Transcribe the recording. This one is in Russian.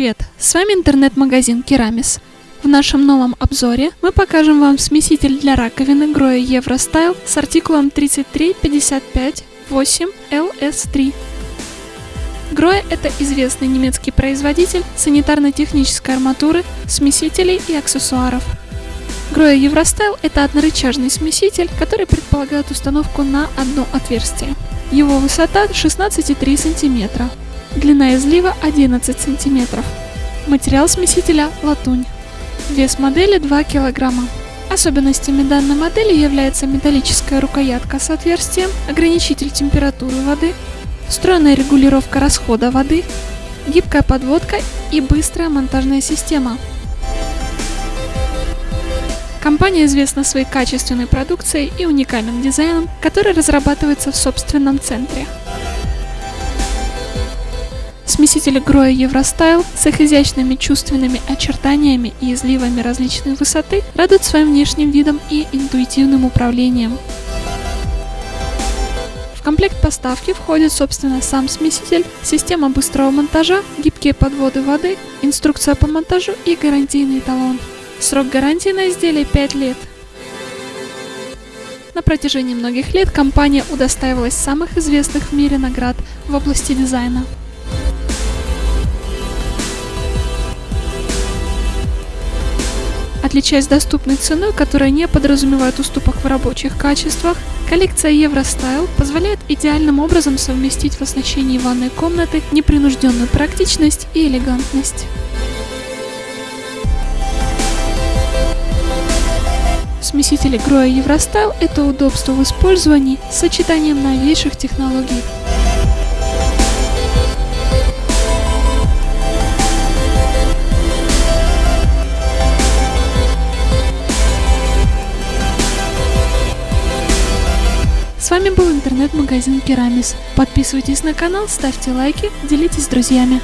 привет! С вами интернет-магазин Керамис. В нашем новом обзоре мы покажем вам смеситель для раковины Grohe Eurostyle с артикулом 33558LS3. Grohe – это известный немецкий производитель санитарно-технической арматуры, смесителей и аксессуаров. Grohe Eurostyle – это однорычажный смеситель, который предполагает установку на одно отверстие. Его высота 16,3 см. Длина излива 11 см. Материал смесителя – латунь. Вес модели 2 кг. Особенностями данной модели является металлическая рукоятка с отверстием, ограничитель температуры воды, встроенная регулировка расхода воды, гибкая подводка и быстрая монтажная система. Компания известна своей качественной продукцией и уникальным дизайном, который разрабатывается в собственном центре. Смесители Grohe Eurostyle с их изящными чувственными очертаниями и изливами различной высоты радуют своим внешним видом и интуитивным управлением. В комплект поставки входит, собственно, сам смеситель, система быстрого монтажа, гибкие подводы воды, инструкция по монтажу и гарантийный талон. Срок гарантии на изделие 5 лет. На протяжении многих лет компания удостаивалась самых известных в мире наград в области дизайна. Отличаясь доступной ценой, которая не подразумевает уступок в рабочих качествах, коллекция Eurostyle позволяет идеальным образом совместить в оснащении ванной комнаты непринужденную практичность и элегантность. Смесители Grohe Eurostyle – это удобство в использовании с сочетанием новейших технологий. С вами был интернет-магазин Керамис. Подписывайтесь на канал, ставьте лайки, делитесь с друзьями.